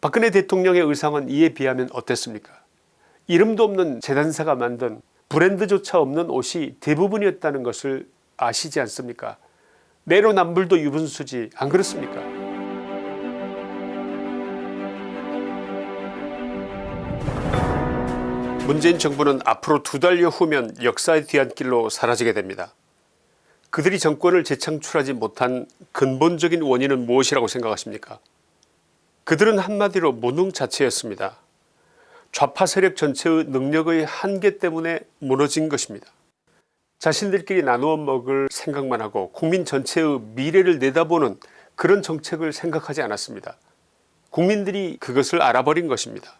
박근혜 대통령의 의상은 이에 비하면 어땠습니까? 이름도 없는 재단사가 만든 브랜드조차 없는 옷이 대부분이었다는 것을 아시지 않습니까? 내로남불도 유분수지 안 그렇습니까? 문재인 정부는 앞으로 두 달여 후면 역사의 뒤안길로 사라지게 됩니다. 그들이 정권을 재창출하지 못한 근본적인 원인은 무엇이라고 생각하십니까 그들은 한마디로 무능 자체였습니다. 좌파 세력 전체의 능력의 한계 때문에 무너진 것입니다. 자신들끼리 나누어 먹을 생각만 하고 국민 전체의 미래를 내다보는 그런 정책을 생각하지 않았습니다. 국민들이 그것을 알아버린 것입니다.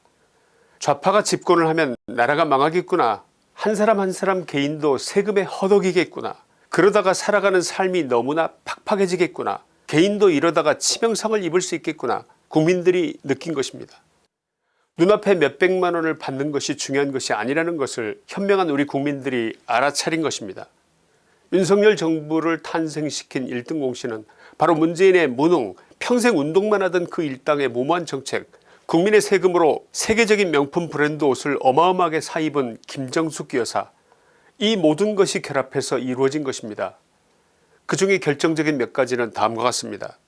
좌파가 집권을 하면 나라가 망하겠구나 한 사람 한 사람 개인도 세금에 허덕이겠구나 그러다가 살아가는 삶이 너무나 팍팍해지겠구나 개인도 이러다가 치명상을 입을 수 있겠구나 국민들이 느낀 것입니다. 눈앞에 몇백만 원을 받는 것이 중요한 것이 아니라는 것을 현명한 우리 국민들이 알아차린 것입니다. 윤석열 정부를 탄생시킨 1등 공신은 바로 문재인의 무능 평생 운동만 하던 그 일당의 무모한 정책 국민의 세금으로 세계적인 명품 브랜드 옷을 어마어마하게 사입은 김정숙 여사 이 모든 것이 결합해서 이루어진 것입니다. 그 중에 결정적인 몇 가지는 다음과 같습니다.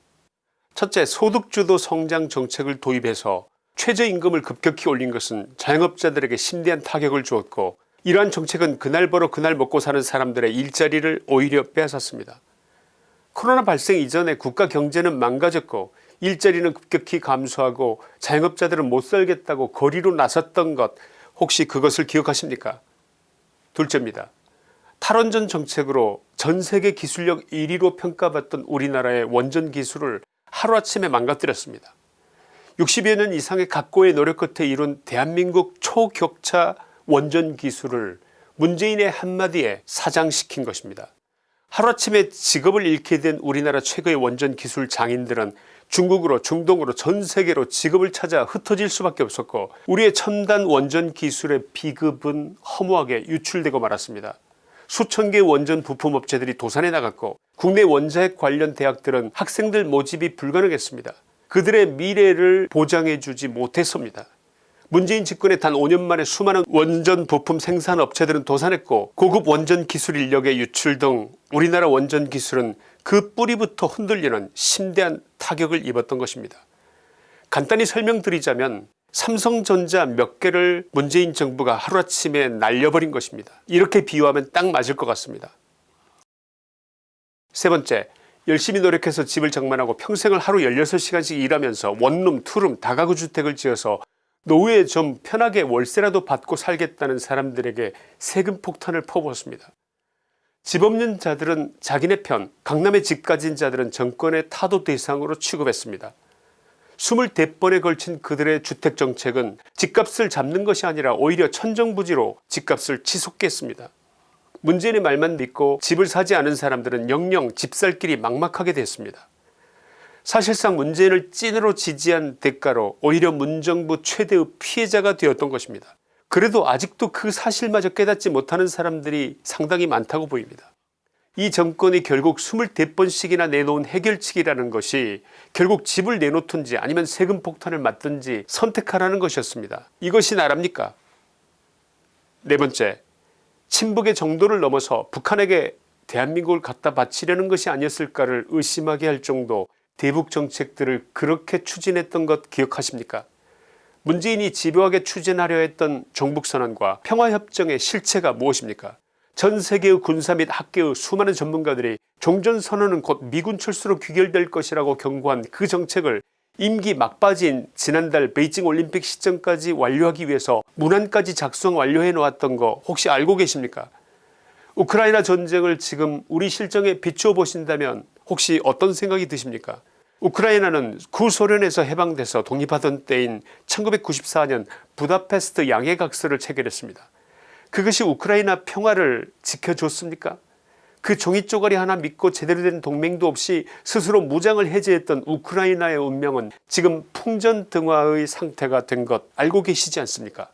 첫째 소득주도 성장 정책을 도입해서 최저임금을 급격히 올린 것은 자영업자들에게 심대한 타격을 주었고 이러한 정책은 그날 벌어 그날 먹고 사는 사람들의 일자리를 오히려 빼앗았습니다. 코로나 발생 이전에 국가 경제는 망가졌고 일자리는 급격히 감소하고 자영업자들은 못살겠다고 거리로 나섰던 것 혹시 그것을 기억하십니까 둘째입니다. 탈원전 정책으로 전세계 기술력 1위로 평가받던 우리나라의 원전 기술을 하루아침에 망가뜨렸습니다. 60여 년 이상의 각고의 노력 끝에 이룬 대한민국 초격차 원전 기술을 문재인의 한마디에 사장시킨 것입니다. 하루아침에 직업을 잃게 된 우리나라 최고의 원전 기술 장인들은 중국으로 중동으로 전세계로 직업을 찾아 흩어질 수밖에 없었고 우리의 첨단 원전 기술의 비급은 허무하게 유출되고 말았습니다. 수천 개의 원전 부품업체들이 도산해 나갔고 국내 원자핵 관련 대학들은 학생들 모집이 불가능했습니다. 그들의 미래를 보장해 주지 못했습니다. 문재인 집권의 단 5년 만에 수많은 원전 부품 생산 업체들은 도산했고 고급 원전 기술 인력의 유출 등 우리나라 원전 기술은 그 뿌리부터 흔들리는 심대한 타격을 입었던 것입니다. 간단히 설명드리자면 삼성전자 몇 개를 문재인 정부가 하루아침에 날려버린 것입니다. 이렇게 비유하면 딱 맞을 것 같습니다. 세 번째 열심히 노력해서 집을 장만하고 평생을 하루 16시간씩 일하면서 원룸 투룸 다가구 주택을 지어서 노후에 좀 편하게 월세라도 받고 살겠다는 사람들에게 세금 폭탄을 퍼부었습니다. 집 없는 자들은 자기네 편 강남에 집 가진 자들은 정권의 타도 대상으로 취급했습니다. 24번에 걸친 그들의 주택정책은 집값을 잡는 것이 아니라 오히려 천정부지로 집값을 치솟게 했습니다. 문재인의 말만 믿고 집을 사지 않은 사람들은 영영 집살 길이 막막하게 됐습니다. 사실상 문재인을 찐으로 지지한 대가로 오히려 문정부 최대의 피해자가 되었던 것입니다. 그래도 아직도 그 사실마저 깨닫지 못하는 사람들이 상당히 많다고 보입니다. 이 정권이 결국 24번씩이나 내놓은 해결책이라는 것이 결국 집을 내놓든지 아니면 세금 폭탄을 맞든지 선택하라는 것이었습니다. 이것이 나랍니까? 네 번째 친북의 정도를 넘어서 북한에게 대한민국을 갖다 바치려는 것이 아니었을까를 의심하게 할 정도 대북 정책들을 그렇게 추진했던 것 기억하십니까? 문재인이 집요하게 추진하려 했던 종북선언과 평화협정의 실체가 무엇입니까 전 세계의 군사 및 학계의 수많은 전문가들이 종전선언은 곧 미군 철수로 귀결될 것이라고 경고한 그 정책을 임기 막바지인 지난달 베이징 올림픽 시점까지 완료하기 위해서 문안까지 작성 완료해 놓았던 거 혹시 알고 계십니까 우크라이나 전쟁을 지금 우리 실정에 비추어 보신다면 혹시 어떤 생각이 드십니까 우크라이나는 구소련에서 해방돼서 독립하던 때인 1994년 부다페스트 양해각서를 체결했습니다. 그것이 우크라이나 평화를 지켜줬습니까? 그 종이 쪼가리 하나 믿고 제대로 된 동맹도 없이 스스로 무장을 해제했던 우크라이나의 운명은 지금 풍전등화의 상태가 된 것 알고 계시지 않습니까?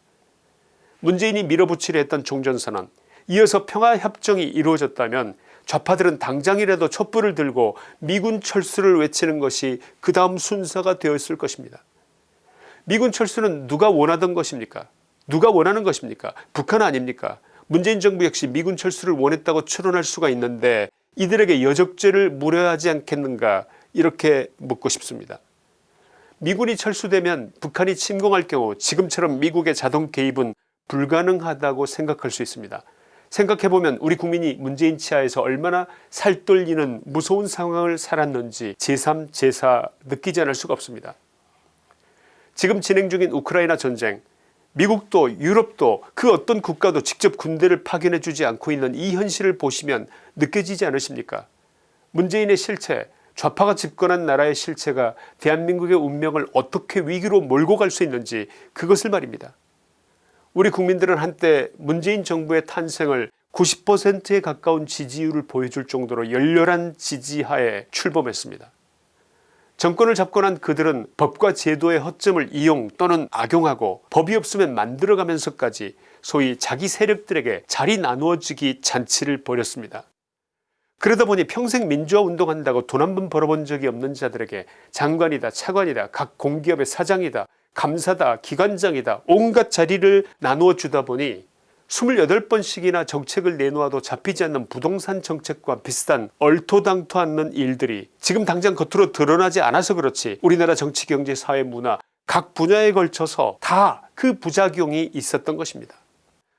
문재인이 밀어붙이려 했던 종전선언 이어서 평화협정이 이루어졌다면 좌파들은 당장이라도 촛불을 들고 미군 철수를 외치는 것이 그 다음 순서가 되었을 것입니다. 미군 철수는 누가 원하던 것입니까 누가 원하는 것입니까 북한 아닙니까 문재인 정부 역시 미군 철수를 원했다고 추론할 수가 있는데 이들에게 여적죄를 물어야 하지 않겠는가 이렇게 묻고 싶습니다. 미군이 철수되면 북한이 침공할 경우 지금처럼 미국의 자동 개입은 불가능하다고 생각할 수 있습니다. 생각해보면 우리 국민이 문재인 치하에서 얼마나 살떨리는 무서운 상황을 살았는지 제3 제4 느끼지 않을 수가 없습니다. 지금 진행 중인 우크라이나 전쟁 미국도 유럽도 그 어떤 국가도 직접 군대를 파견해 주지 않고 있는 이 현실을 보시면 느껴지지 않으십니까 문재인의 실체 좌파가 집권한 나라의 실체가 대한민국의 운명을 어떻게 위기로 몰고 갈 수 있는지 그것을 말입니다. 우리 국민들은 한때 문재인 정부의 탄생을 90%에 가까운 지지율을 보여줄 정도로 열렬한 지지하에 출범했습니다. 정권을 잡고 난 그들은 법과 제도의 허점을 이용 또는 악용하고 법이 없으면 만들어가면서까지 소위 자기 세력들에게 자리 나누어주기 잔치를 벌였습니다. 그러다 보니 평생 민주화 운동한다고 돈 한 번 벌어본 적이 없는 자들에게 장관이다 차관이다 각 공기업의 사장이다 감사다 기관장이다 온갖 자리를 나누어 주다 보니 28번씩이나 정책을 내놓아도 잡히지 않는 부동산 정책과 비슷한 얼토당토 않는 일들이 지금 당장 겉으로 드러나지 않아서 그렇지 우리나라 정치 경제 사회 문화 각 분야에 걸쳐서 다 그 부작용이 있었던 것입니다.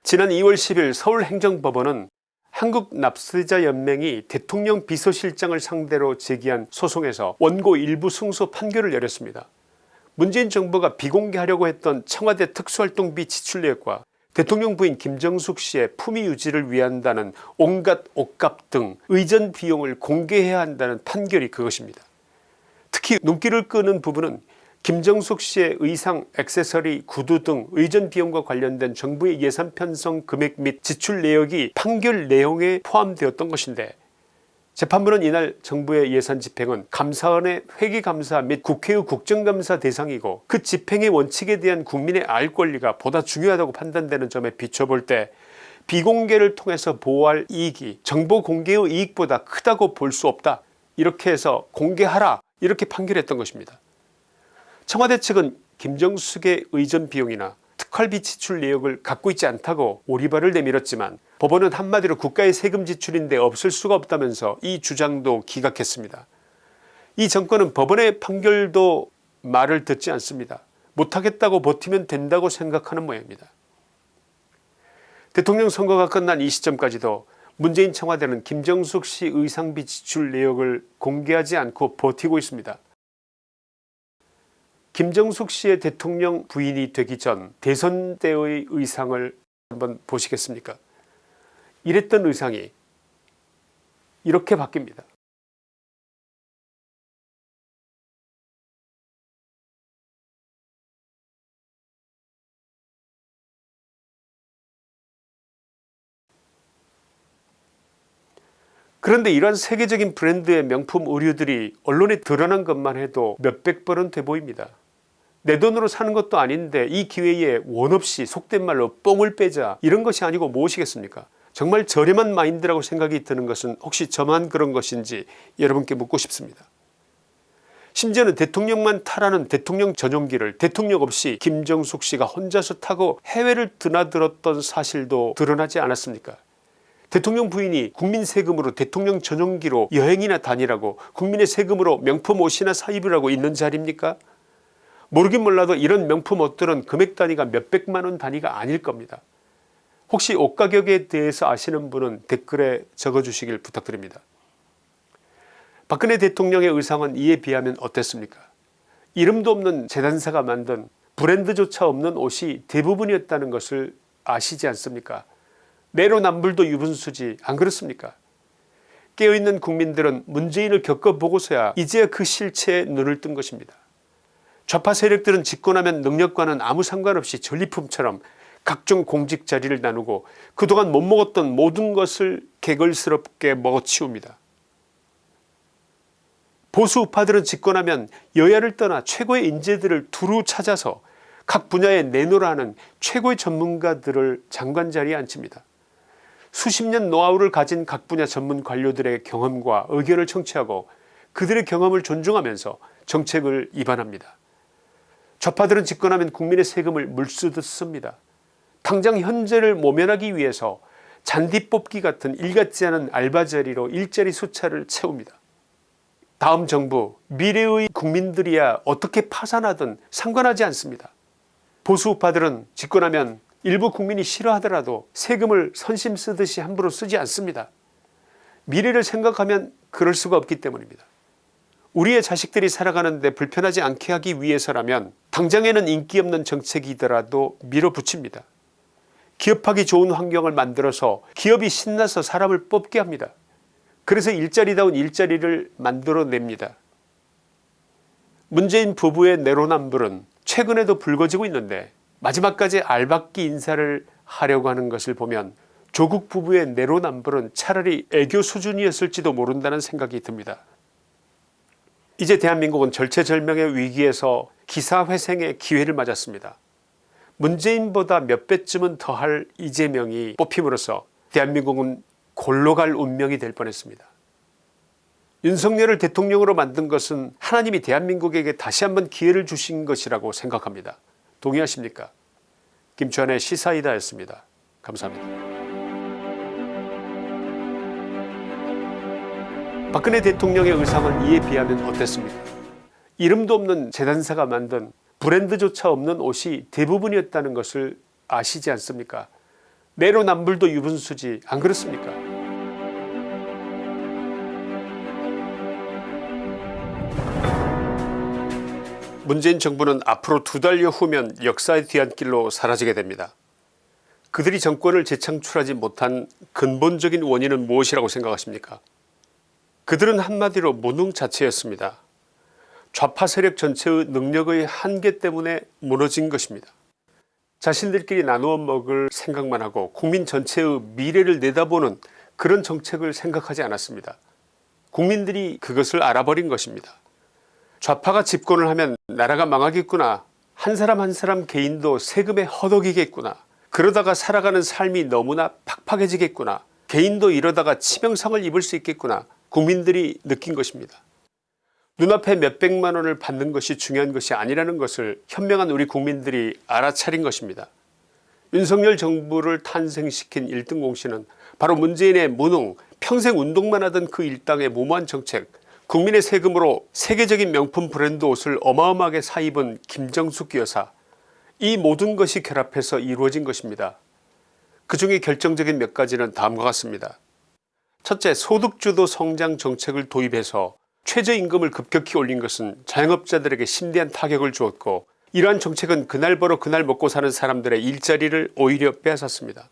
지난 2월 10일 서울행정법원은 한국납세자연맹이 대통령 비서실장을 상대로 제기한 소송에서 원고 일부 승소 판결을 내렸습니다. 문재인 정부가 비공개하려고 했던 청와대 특수활동비 지출 내역과 대통령 부인 김정숙 씨의 품위 유지를 위한다는 온갖 옷값 등 의전 비용을 공개해야 한다는 판결이 그것입니다. 특히 눈길을 끄는 부분은 김정숙 씨의 의상 액세서리 구두 등 의전 비용과 관련된 정부의 예산 편성 금액 및 지출 내역이 판결 내용에 포함되었던 것인데 재판부는 이날 정부의 예산 집행은 감사원의 회계감사 및 국회의 국정감사 대상이고 그 집행의 원칙에 대한 국민의 알 권리가 보다 중요하다고 판단되는 점에 비춰볼 때 비공개를 통해서 보호할 이익이 정보 공개의 이익보다 크다고 볼 수 없다 이렇게 해서 공개하라 이렇게 판결했던 것입니다. 청와대 측은 김정숙의 의전 비용이나 특활비 지출 내역을 갖고 있지 않다고 오리발을 내밀었지만 법원은 한마디로 국가의 세금 지출인데 없을 수가 없다면서 이 주장도 기각했습니다. 이 정권은 법원의 판결도 말을 듣지 않습니다. 못하겠다고 버티면 된다고 생각하는 모양입니다. 대통령 선거가 끝난 이 시점까지도 문재인 청와대는 김정숙 씨 의상비 지출 내역을 공개하지 않고 버티고 있습니다. 김정숙 씨의 대통령 부인이 되기 전 대선 때의 의상을 한번 보시겠습니까 이랬던 의상이 이렇게 바뀝니다. 그런데 이러한 세계적인 브랜드의 명품 의류들이 언론에 드러난 것만 해도 몇백 벌은 돼 보입니다. 내 돈으로 사는 것도 아닌데 이 기회에 원없이 속된 말로 뽕을 빼자 이런 것이 아니고 무엇이겠습니까 정말 저렴한 마인드라고 생각이 드는 것은 혹시 저만 그런 것인지 여러분께 묻고 싶습니다. 심지어는 대통령만 타라는 대통령 전용기를 대통령 없이 김정숙 씨가 혼자서 타고 해외를 드나들었던 사실도 드러나지 않았습니까 대통령 부인이 국민 세금으로 대통령 전용기로 여행이나 다니라고 국민의 세금으로 명품 옷이나 사입으라고 있는 자리입니까 모르긴 몰라도 이런 명품 옷들은 금액 단위가 몇백만원 단위가 아닐 겁니다. 혹시 옷 가격에 대해서 아시는 분은 댓글에 적어주시길 부탁드립니다. 박근혜 대통령의 의상은 이에 비하면 어땠습니까 이름도 없는 재단사가 만든 브랜드조차 없는 옷이 대부분이었다는 것을 아시지 않습니까 내로남불도 유분수지 안 그렇습니까 깨어있는 국민들은 문재인을 겪어보고서야 이제 그 실체에 눈을 뜬 것입니다. 좌파 세력들은 집권하면 능력과는 아무 상관없이 전리품처럼 각종 공직 자리를 나누고 그동안 못 먹었던 모든 것을 개걸스럽게 먹어치웁니다. 보수 우파들은 집권하면 여야를 떠나 최고의 인재들을 두루 찾아서 각 분야에 내놓으라는 최고의 전문가들을 장관 자리에 앉힙니다. 수십 년 노하우를 가진 각 분야 전문 관료들의 경험과 의견을 청취하고 그들의 경험을 존중하면서 정책을 입안합니다. 좌파들은 집권하면 국민의 세금을 물쓰듯 씁니다. 당장 현재를 모면하기 위해서 잔디 뽑기 같은 일같지 않은 알바자리로 일자리 숫자를 채웁니다. 다음 정부 미래의 국민들이야 어떻게 파산하든 상관하지 않습니다. 보수우파들은 집권하면 일부 국민이 싫어하더라도 세금을 선심 쓰듯이 함부로 쓰지 않습니다. 미래를 생각하면 그럴 수가 없기 때문입니다. 우리의 자식들이 살아가는데 불편하지 않게 하기 위해서라면 당장에는 인기 없는 정책이더라도 밀어붙입니다. 기업하기 좋은 환경을 만들어서 기업이 신나서 사람을 뽑게 합니다. 그래서 일자리다운 일자리를 만들어냅니다. 문재인 부부의 내로남불은 최근에도 불거지고 있는데 마지막까지 알박기 인사를 하려고 하는 것을 보면 조국 부부의 내로남불은 차라리 애교 수준이었을지도 모른다는 생각이 듭니다. 이제 대한민국은 절체절명의 위기에서 기사회생의 기회를 맞았습니다. 문재인보다 몇 배쯤은 더할 이재명이 뽑힘으로써 대한민국은 골로 갈 운명이 될 뻔했습니다. 윤석열을 대통령으로 만든 것은 하나님이 대한민국에게 다시 한번 기회를 주신 것이라고 생각합니다. 동의하십니까 김치환의 시사이다 였습니다. 감사합니다. 박근혜 대통령의 의상은 이에 비하면 어땠습니까 이름도 없는 재단사가 만든 브랜드조차 없는 옷이 대부분이었다는 것을 아시지 않습니까 내로남불도 유분수지 안 그렇습니까 문재인 정부는 앞으로 두 달여 후면 역사의 뒤안길로 사라지게 됩니다. 그들이 정권을 재창출하지 못한 근본적인 원인은 무엇이라고 생각하십니까 그들은 한마디로 무능 자체였습니다. 좌파 세력 전체의 능력의 한계 때문에 무너진 것입니다. 자신들끼리 나누어 먹을 생각만 하고 국민 전체의 미래를 내다보는 그런 정책을 생각하지 않았습니다. 국민들이 그것을 알아버린 것입니다. 좌파가 집권을 하면 나라가 망하겠구나 한 사람 한 사람 개인도 세금에 허덕이겠구나 그러다가 살아가는 삶이 너무나 팍팍해지겠구나 개인도 이러다가 치명상을 입을 수 있겠구나 국민들이 느낀 것입니다. 눈앞에 몇백만 원을 받는 것이 중요한 것이 아니라는 것을 현명한 우리 국민들이 알아차린 것입니다. 윤석열 정부를 탄생시킨 1등 공신은 바로 문재인의 무능 평생 운동만 하던 그 일당의 무모한 정책 국민의 세금으로 세계적인 명품 브랜드 옷을 어마어마하게 사입은 김정숙 여사 이 모든 것이 결합해서 이루어진 것입니다. 그 중에 결정적인 몇 가지는 다음과 같습니다. 첫째 소득주도 성장 정책을 도입해서 최저임금을 급격히 올린 것은 자영업자들에게 심대한 타격을 주었고 이러한 정책은 그날 벌어 그날 먹고 사는 사람들의 일자리를 오히려 빼앗았습니다.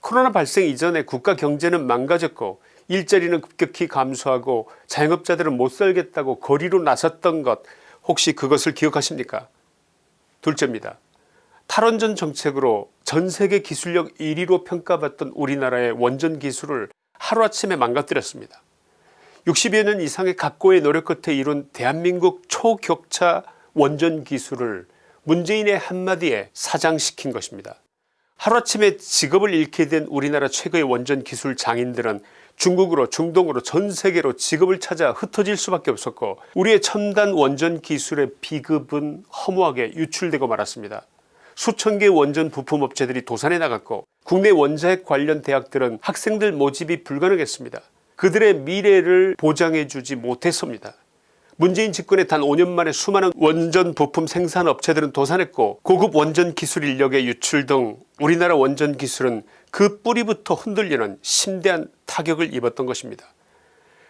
코로나 발생 이전에 국가 경제는 망가졌고 일자리는 급격히 감소하고 자영업자들은 못살겠다고 거리로 나섰던 것 혹시 그것을 기억하십니까 둘째입니다. 탈원전 정책으로 전세계 기술력 1위로 평가받던 우리나라의 원전 기술을 하루아침에 망가뜨렸습니다. 60여 년 이상의 각고의 노력 끝에 이룬 대한민국 초격차 원전 기술을 문재인의 한마디에 사장시킨 것입니다. 하루아침에 직업을 잃게 된 우리나라 최고의 원전 기술 장인들은 중국으로 중동으로 전세계로 직업을 찾아 흩어질 수밖에 없었고 우리의 첨단 원전 기술의 비급은 허무하게 유출되고 말았습니다. 수천 개의 원전 부품업체들이 도산해 나갔고 국내 원자핵 관련 대학들은 학생들 모집이 불가능했습니다. 그들의 미래를 보장해 주지 못했습니다. 문재인 집권에 단 5년 만에 수많은 원전 부품 생산업체들은 도산했고 고급 원전 기술 인력의 유출 등 우리나라 원전 기술은 그 뿌리부터 흔들리는 심대한 타격을 입었던 것입니다.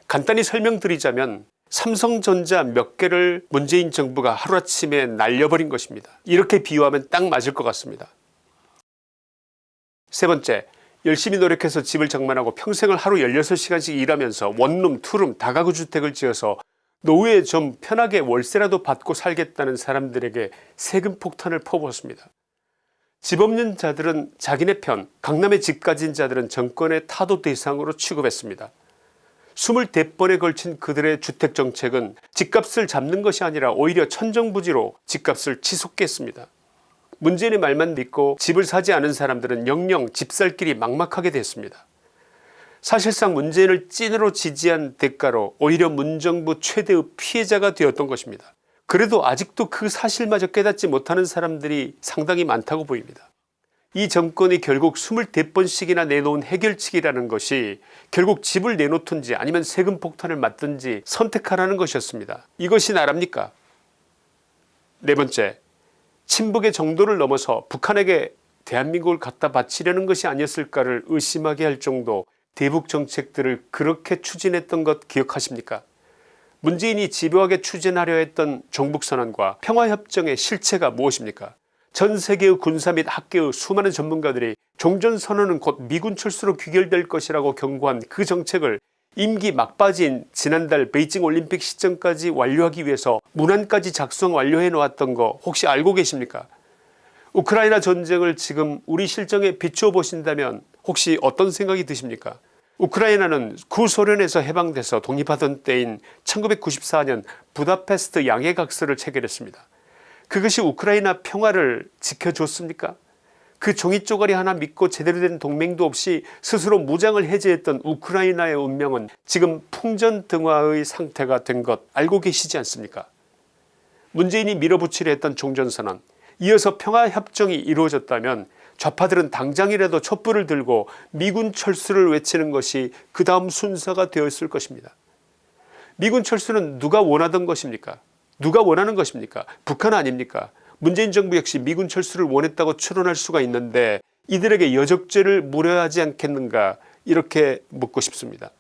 간단히 설명드리자면 삼성전자 몇 개를 문재인 정부가 하루아침에 날려버린 것입니다. 이렇게 비유하면 딱 맞을 것 같습니다. 세 번째 열심히 노력해서 집을 장만하고 평생을 하루 16시간씩 일하면서 원룸 투룸 다가구 주택을 지어서 노후에 좀 편하게 월세라도 받고 살겠다는 사람들에게 세금 폭탄을 퍼부었습니다. 집 없는 자들은 자기네 편 강남에 집 가진 자들은 정권의 타도 대상으로 취급했습니다. 24번에 걸친 그들의 주택정책은 집값을 잡는 것이 아니라 오히려 천정부지로 집값을 치솟게 했습니다. 문재인의 말만 믿고 집을 사지 않은 사람들은 영영 집살 길이 막막하게 됐습니다. 사실상 문재인을 찐으로 지지한 대가로 오히려 문정부 최대의 피해자가 되었던 것입니다. 그래도 아직도 그 사실마저 깨닫지 못하는 사람들이 상당히 많다고 보입니다. 이 정권이 결국 24번씩이나 내놓은 해결책이라는 것이 결국 집을 내놓든지 아니면 세금 폭탄을 맞든지 선택하라는 것이었습니다. 이것이 나랍니까 네 번째 친북의 정도를 넘어서 북한에게 대한민국을 갖다 바치려는 것이 아니었을까를 의심하게 할 정도 대북 정책들을 그렇게 추진했던 것 기억하십니까? 문재인이 집요하게 추진하려 했던 종북선언과 평화협정의 실체가 무엇입니까? 전세계의 군사 및 학계의 수많은 전문가들이 종전선언은 곧 미군 철수로 귀결될 것이라고 경고한 그 정책을 임기 막바지인 지난달 베이징 올림픽 시점까지 완료하기 위해서 문안까지 작성 완료해 놓았던 거 혹시 알고 계십니까? 우크라이나 전쟁을 지금 우리 실정에 비추어 보신다면 혹시 어떤 생각이 드십니까? 우크라이나는 구소련에서 해방돼서 독립하던 때인 1994년 부다페스트 양해각서를 체결했습니다. 그것이 우크라이나 평화를 지켜줬습니까 그 종이 쪼가리 하나 믿고 제대로 된 동맹도 없이 스스로 무장을 해제했던 우크라이나의 운명은 지금 풍전등화의 상태가 된 것 알고 계시지 않습니까? 문재인이 밀어붙이려 했던 종전선언 이어서 평화협정이 이루어졌다면 좌파들은 당장이라도 촛불을 들고 미군 철수를 외치는 것이 그 다음 순서가 되었을 것입니다. 미군 철수는 누가 원하던 것입니까? 누가 원하는 것입니까? 북한 아닙니까 문재인 정부 역시 미군 철수를 원했다고 추론할 수가 있는데 이들에게 여적죄를 물어야 하지 않겠는가 이렇게 묻고 싶습니다.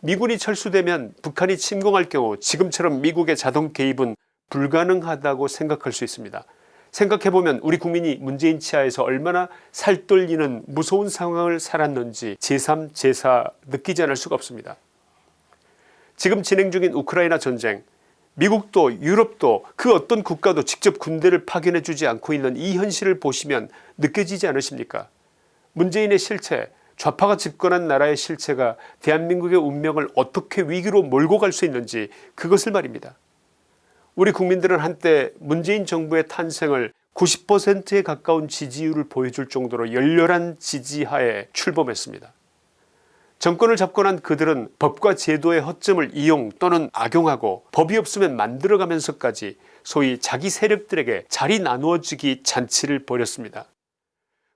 미군이 철수되면 북한이 침공할 경우 지금처럼 미국의 자동 개입은 불가능하다고 생각할 수 있습니다. 생각해보면 우리 국민이 문재인 치하에서 얼마나 살떨리는 무서운 상황을 살았는지 제3 제4 느끼지 않을 수가 없습니다. 지금 진행 중인 우크라이나 전쟁 미국도 유럽도 그 어떤 국가도 직접 군대를 파견해 주지 않고 있는 이 현실을 보시면 느껴지지 않으십니까 문재인의 실체 좌파가 집권한 나라의 실체가 대한민국의 운명을 어떻게 위기로 몰고 갈 수 있는지 그것을 말입니다. 우리 국민들은 한때 문재인 정부의 탄생을 90%에 가까운 지지율을 보여줄 정도로 열렬한 지지하에 출범했습니다. 정권을 잡고 난 그들은 법과 제도의 허점을 이용 또는 악용하고 법이 없으면 만들어가면서까지 소위 자기 세력들에게 자리 나누어주기 잔치를 벌였습니다.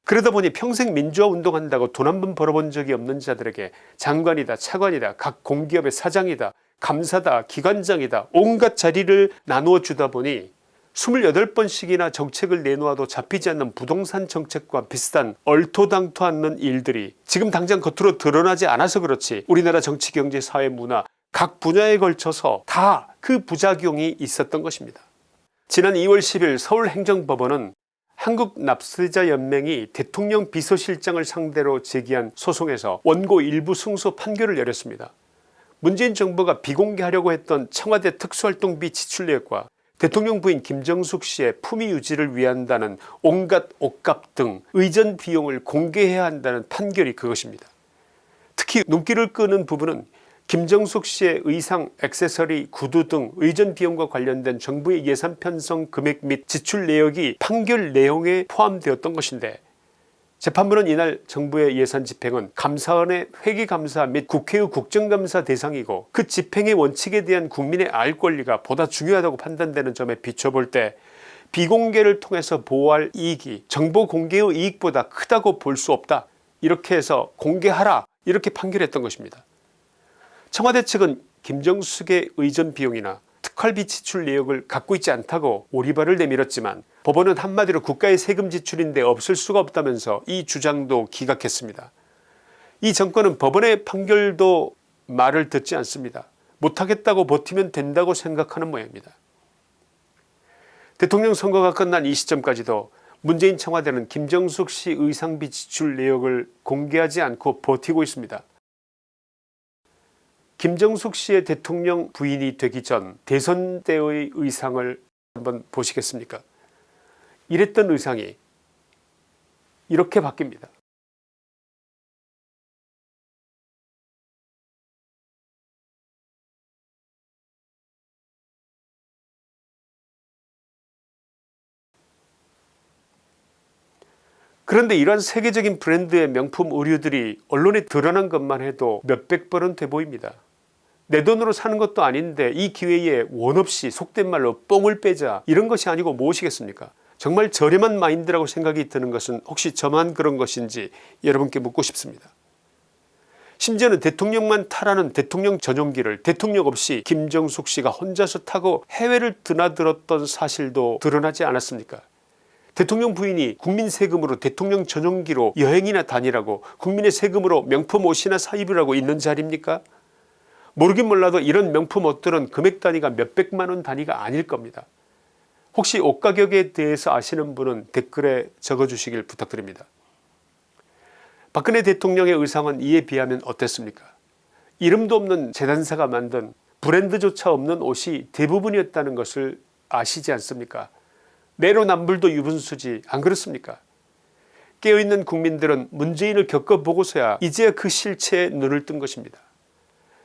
그러다 보니 평생 민주화 운동한다고 돈 한 번 벌어본 적이 없는 자들에게 장관이다 차관이다 각 공기업의 사장이다 감사다 기관장이다 온갖 자리를 나누어 주다 보니 28번씩이나 정책을 내놓아도 잡히지 않는 부동산 정책과 비슷한 얼토당토 않는 일들이 지금 당장 겉으로 드러나지 않아서 그렇지 우리나라 정치 경제 사회 문화 각 분야에 걸쳐서 다 그 부작용이 있었던 것입니다. 지난 2월 10일 서울행정법원은 한국납세자연맹이 대통령 비서실장을 상대로 제기한 소송에서 원고 일부 승소 판결을 내렸습니다. 문재인 정부가 비공개하려고 했던 청와대 특수활동비 지출 내역과 대통령 부인 김정숙 씨의 품위 유지를 위한다는 온갖 옷값 등 의전 비용을 공개해야 한다는 판결이 그것입니다. 특히 눈길을 끄는 부분은 김정숙 씨의 의상 액세서리 구두 등 의전 비용과 관련된 정부의 예산 편성 금액 및 지출 내역이 판결 내용에 포함되었던 것인데 재판부는 이날 정부의 예산 집행은 감사원의 회계감사 및 국회의 국정감사 대상이고 그 집행의 원칙에 대한 국민의 알 권리가 보다 중요하다고 판단되는 점에 비춰볼 때 비공개를 통해서 보호할 이익이 정보 공개의 이익보다 크다고 볼 수 없다 이렇게 해서 공개하라 이렇게 판결했던 것입니다. 청와대 측은 김정숙의 의전 비용이나 특활비 지출 내역을 갖고 있지 않다고 오리발을 내밀었지만 법원은 한마디로 국가의 세금 지출인데 없을 수가 없다면서 이 주장도 기각했습니다. 이 정권은 법원의 판결도 말을 듣지 않습니다. 못하겠다고 버티면 된다고 생각하는 모양입니다. 대통령 선거가 끝난 이 시점까지도 문재인 청와대는 김정숙 씨 의상비 지출 내역을 공개하지 않고 버티고 있습니다. 김정숙 씨의 대통령 부인이 되기 전 대선 때의 의상을 한번 보시겠습니까 이랬던 의상이 이렇게 바뀝니다. 그런데 이러한 세계적인 브랜드의 명품 의류들이 언론에 드러난 것만 해도 몇백 번은 돼 보입니다. 내 돈으로 사는 것도 아닌데 이 기회에 원 없이 속된 말로 뽕을 빼자 이런 것이 아니고 무엇이겠습니까 정말 저렴한 마인드라고 생각이 드는 것은 혹시 저만 그런 것인지 여러분께 묻고 싶습니다. 심지어는 대통령만 타라는 대통령 전용기를 대통령 없이 김정숙 씨가 혼자서 타고 해외를 드나들었던 사실도 드러나지 않았습니까? 대통령 부인이 국민 세금으로 대통령 전용기로 여행이나 다니라고 국민의 세금으로 명품 옷이나 사입으라고 있는 자리입니까? 모르긴 몰라도 이런 명품 옷들은 금액 단위가 몇백만원 단위가 아닐 겁니다 혹시 옷 가격에 대해서 아시는 분은 댓글에 적어주시길 부탁드립니다. 박근혜 대통령의 의상은 이에 비하면 어땠습니까? 이름도 없는 재단사가 만든 브랜드조차 없는 옷이 대부분이었다는 것을 아시지 않습니까? 내로남불도 유분수지 안 그렇습니까? 깨어있는 국민들은 문재인을 겪어보고서야 이제야 그 실체에 눈을 뜬 것입니다.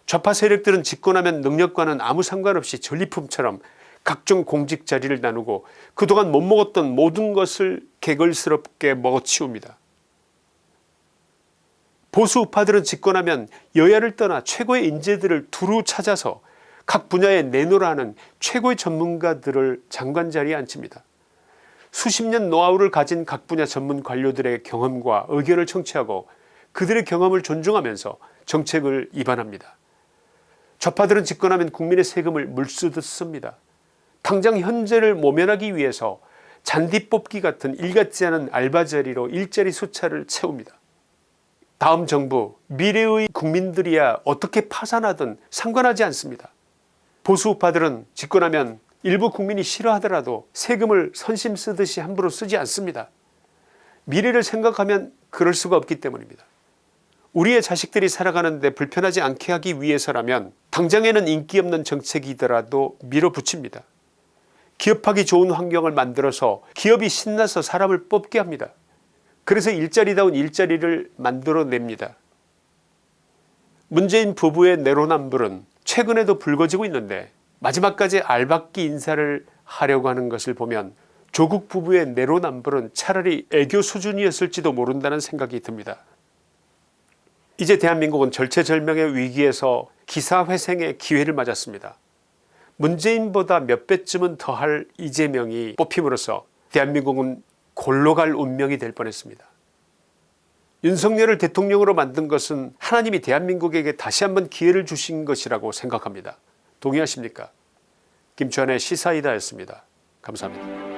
좌파 세력들은 집권하면 능력과는 아무 상관없이 전리품처럼 각종 공직 자리를 나누고 그동안 못 먹었던 모든 것을 개걸스럽게 먹어치웁니다 보수 우파들은 집권하면 여야를 떠나 최고의 인재들을 두루 찾아서 각 분야에 내놓으라 하는 최고의 전문가들을 장관 자리에 앉힙니다. 수십 년 노하우를 가진 각 분야 전문 관료들의 경험과 의견을 청취하고 그들의 경험을 존중하면서 정책을 입안합니다. 좌파들은 집권하면 국민의 세금을 물쓰듯 씁니다. 당장 현재를 모면하기 위해서 잔디 뽑기 같은 일같지 않은 알바 자리로 일자리 숫자를 채웁니다. 다음 정부 미래의 국민들이야 어떻게 파산하든 상관하지 않습니다. 보수우파들은 집권하면 일부 국민이 싫어하더라도 세금을 선심 쓰듯이 함부로 쓰지 않습니다. 미래를 생각하면 그럴 수가 없기 때문입니다. 우리의 자식들이 살아가는데 불편하지 않게 하기 위해서라면 당장에는 인기 없는 정책이더라도 밀어붙입니다. 기업하기 좋은 환경을 만들어서 기업이 신나서 사람을 뽑게 합니다. 그래서 일자리다운 일자리를 만들어냅니다. 문재인 부부의 내로남불은 최근에도 불거지고 있는데 마지막까지 알박기 인사를 하려고 하는 것을 보면 조국 부부의 내로남불은 차라리 애교 수준이었을지도 모른다는 생각이 듭니다. 이제 대한민국은 절체절명의 위기에서 기사회생의 기회를 맞았습니다. 문재인보다 몇 배쯤은 더할 이재명이 뽑힘으로써 대한민국은 골로 갈 운명이 될 뻔했습니다. 윤석열을 대통령으로 만든 것은 하나님이 대한민국에게 다시 한번 기회를 주신 것이라고 생각합니다. 동의하십니까 김치환의 시사이다였습니다. 감사합니다.